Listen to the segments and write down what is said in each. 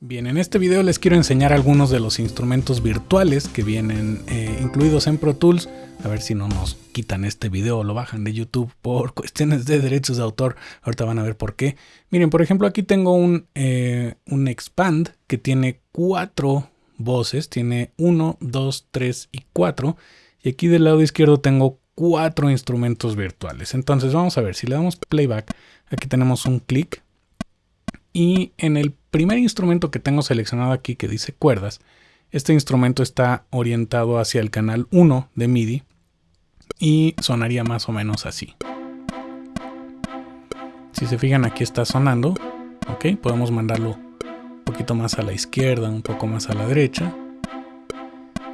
Bien, en este video les quiero enseñar algunos de los instrumentos virtuales que vienen eh, incluidos en Pro Tools. A ver si no nos quitan este video o lo bajan de YouTube por cuestiones de derechos de autor. Ahorita van a ver por qué. Miren, por ejemplo, aquí tengo un, eh, un Expand que tiene cuatro voces. Tiene uno, dos, tres y cuatro. Y aquí del lado izquierdo tengo cuatro instrumentos virtuales. Entonces vamos a ver, si le damos playback, aquí tenemos un clic y en el primer instrumento que tengo seleccionado aquí que dice cuerdas, este instrumento está orientado hacia el canal 1 de MIDI y sonaría más o menos así. Si se fijan aquí está sonando, ok, podemos mandarlo un poquito más a la izquierda, un poco más a la derecha.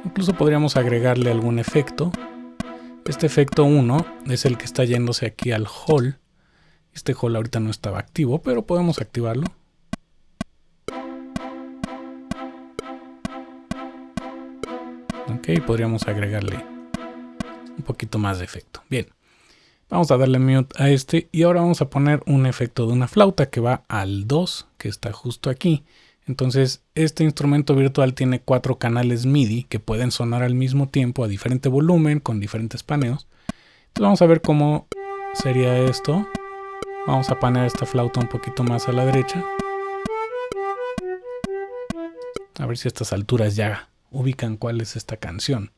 Incluso podríamos agregarle algún efecto. Este efecto 1 es el que está yéndose aquí al hall este hall ahorita no estaba activo, pero podemos activarlo. Ok, podríamos agregarle un poquito más de efecto. Bien, vamos a darle mute a este y ahora vamos a poner un efecto de una flauta que va al 2, que está justo aquí. Entonces, este instrumento virtual tiene cuatro canales MIDI que pueden sonar al mismo tiempo a diferente volumen, con diferentes paneos. Entonces vamos a ver cómo sería esto. Vamos a poner esta flauta un poquito más a la derecha. A ver si a estas alturas ya ubican cuál es esta canción.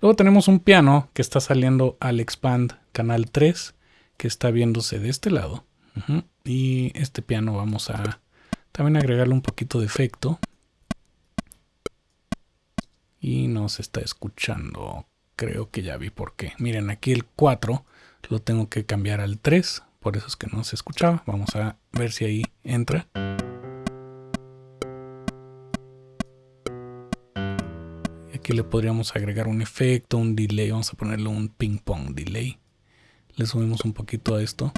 Luego tenemos un piano que está saliendo al expand canal 3, que está viéndose de este lado. Y este piano vamos a también agregarle un poquito de efecto. Y nos está escuchando. Creo que ya vi por qué. Miren, aquí el 4 lo tengo que cambiar al 3 por eso es que no se escuchaba. Vamos a ver si ahí entra. Aquí le podríamos agregar un efecto, un delay. Vamos a ponerle un ping pong delay. Le subimos un poquito a esto.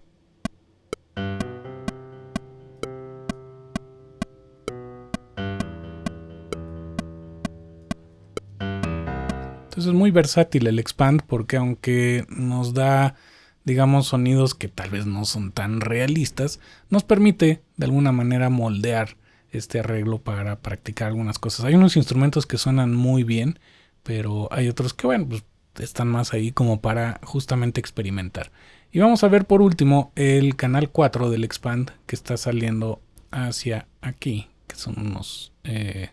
Entonces es muy versátil el expand porque aunque nos da digamos, sonidos que tal vez no son tan realistas, nos permite de alguna manera moldear este arreglo para practicar algunas cosas. Hay unos instrumentos que suenan muy bien, pero hay otros que, bueno, pues están más ahí como para justamente experimentar. Y vamos a ver por último el canal 4 del Expand que está saliendo hacia aquí, que son unos, eh,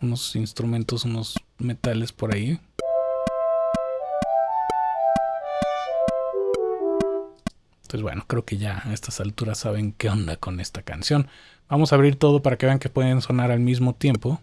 unos instrumentos, unos metales por ahí. Entonces, bueno, creo que ya a estas alturas saben qué onda con esta canción. Vamos a abrir todo para que vean que pueden sonar al mismo tiempo.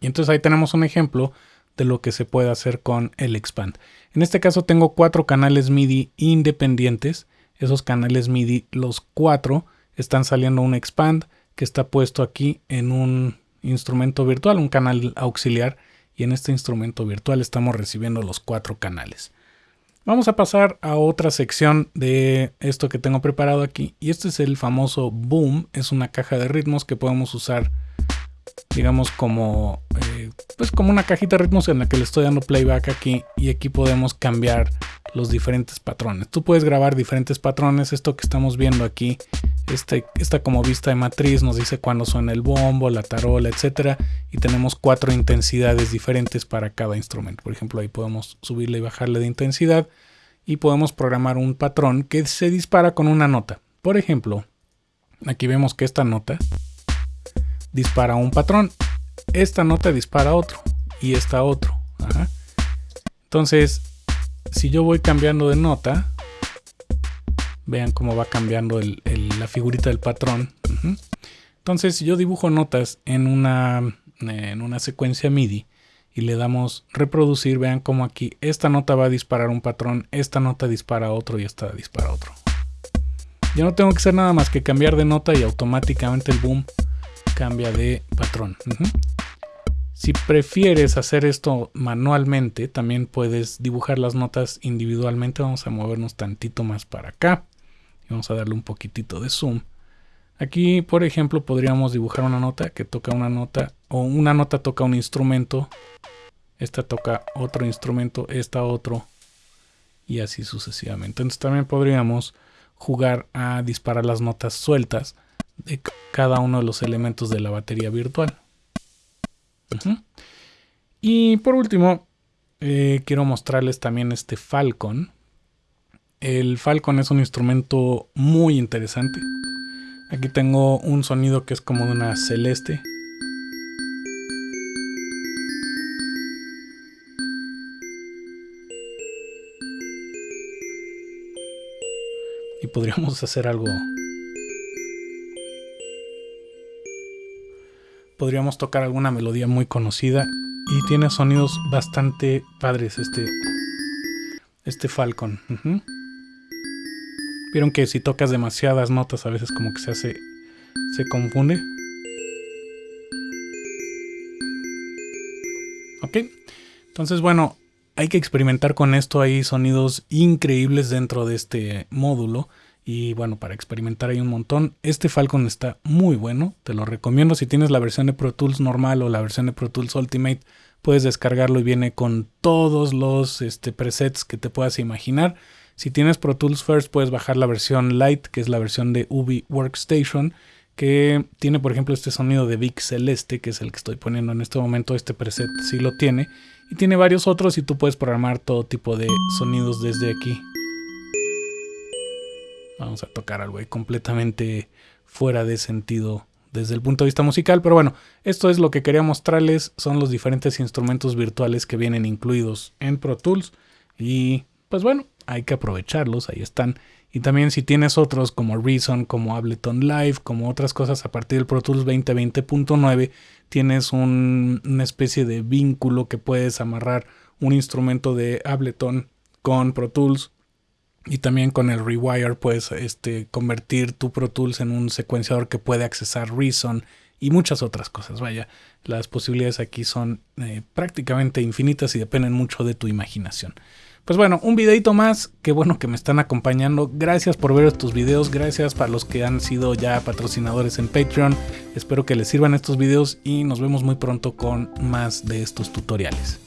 Y entonces ahí tenemos un ejemplo de lo que se puede hacer con el Expand. En este caso tengo cuatro canales MIDI independientes. Esos canales MIDI, los cuatro, están saliendo un Expand que está puesto aquí en un instrumento virtual, un canal auxiliar, y en este instrumento virtual estamos recibiendo los cuatro canales. Vamos a pasar a otra sección de esto que tengo preparado aquí, y este es el famoso Boom, es una caja de ritmos que podemos usar digamos como eh, pues como una cajita de ritmos en la que le estoy dando playback aquí y aquí podemos cambiar los diferentes patrones. Tú puedes grabar diferentes patrones. Esto que estamos viendo aquí, este, esta como vista de matriz nos dice cuándo suena el bombo, la tarola, etcétera. Y tenemos cuatro intensidades diferentes para cada instrumento. Por ejemplo, ahí podemos subirle y bajarle de intensidad y podemos programar un patrón que se dispara con una nota. Por ejemplo, aquí vemos que esta nota dispara un patrón. Esta nota dispara otro y esta otro. Entonces, si yo voy cambiando de nota, vean cómo va cambiando la figurita del patrón. Entonces, yo dibujo notas en una, en una secuencia MIDI y le damos reproducir, vean cómo aquí esta nota va a disparar un patrón, esta nota dispara otro y esta dispara otro. Yo no tengo que hacer nada más que cambiar de nota y automáticamente el boom cambia de patrón. Si prefieres hacer esto manualmente, también puedes dibujar las notas individualmente. Vamos a movernos tantito más para acá. Y vamos a darle un poquitito de zoom. Aquí, por ejemplo, podríamos dibujar una nota que toca una nota o una nota toca un instrumento. Esta toca otro instrumento, esta otro. y así sucesivamente. Entonces también podríamos jugar a disparar las notas sueltas de cada uno de los elementos de la batería virtual. Y por último, eh, quiero mostrarles también este Falcon. El Falcon es un instrumento muy interesante. Aquí tengo un sonido que es como de una celeste. Y podríamos hacer algo podríamos tocar alguna melodía muy conocida y tiene sonidos bastante padres este, este Falcon. Vieron que si tocas demasiadas notas a veces como que se hace, se confunde. Ok, entonces bueno, hay que experimentar con esto. Hay sonidos increíbles dentro de este módulo. Y bueno, para experimentar hay un montón. Este Falcon está muy bueno, te lo recomiendo. Si tienes la versión de Pro Tools normal o la versión de Pro Tools Ultimate, puedes descargarlo y viene con todos los este, presets que te puedas imaginar. Si tienes Pro Tools First, puedes bajar la versión Lite, que es la versión de Ubi Workstation, que tiene, por ejemplo, este sonido de Vic Celeste, que es el que estoy poniendo en este momento. Este preset sí lo tiene. Y tiene varios otros y tú puedes programar todo tipo de sonidos desde aquí. Vamos a tocar algo ahí completamente fuera de sentido desde el punto de vista musical, pero bueno, esto es lo que quería mostrarles, son los diferentes instrumentos virtuales que vienen incluidos en Pro Tools y pues bueno, hay que aprovecharlos, ahí están. Y también si tienes otros como Reason, como Ableton Live, como otras cosas a partir del Pro Tools 2020.9, tienes una especie de vínculo que puedes amarrar un instrumento de Ableton con Pro Tools y también con el Rewire puedes este, convertir tu Pro Tools en un secuenciador que puede accesar Reason y muchas otras cosas. Vaya, las posibilidades aquí son eh, prácticamente infinitas y dependen mucho de tu imaginación. Pues bueno, un videito más, qué bueno que me están acompañando. Gracias por ver estos videos, gracias para los que han sido ya patrocinadores en Patreon. Espero que les sirvan estos videos y nos vemos muy pronto con más de estos tutoriales.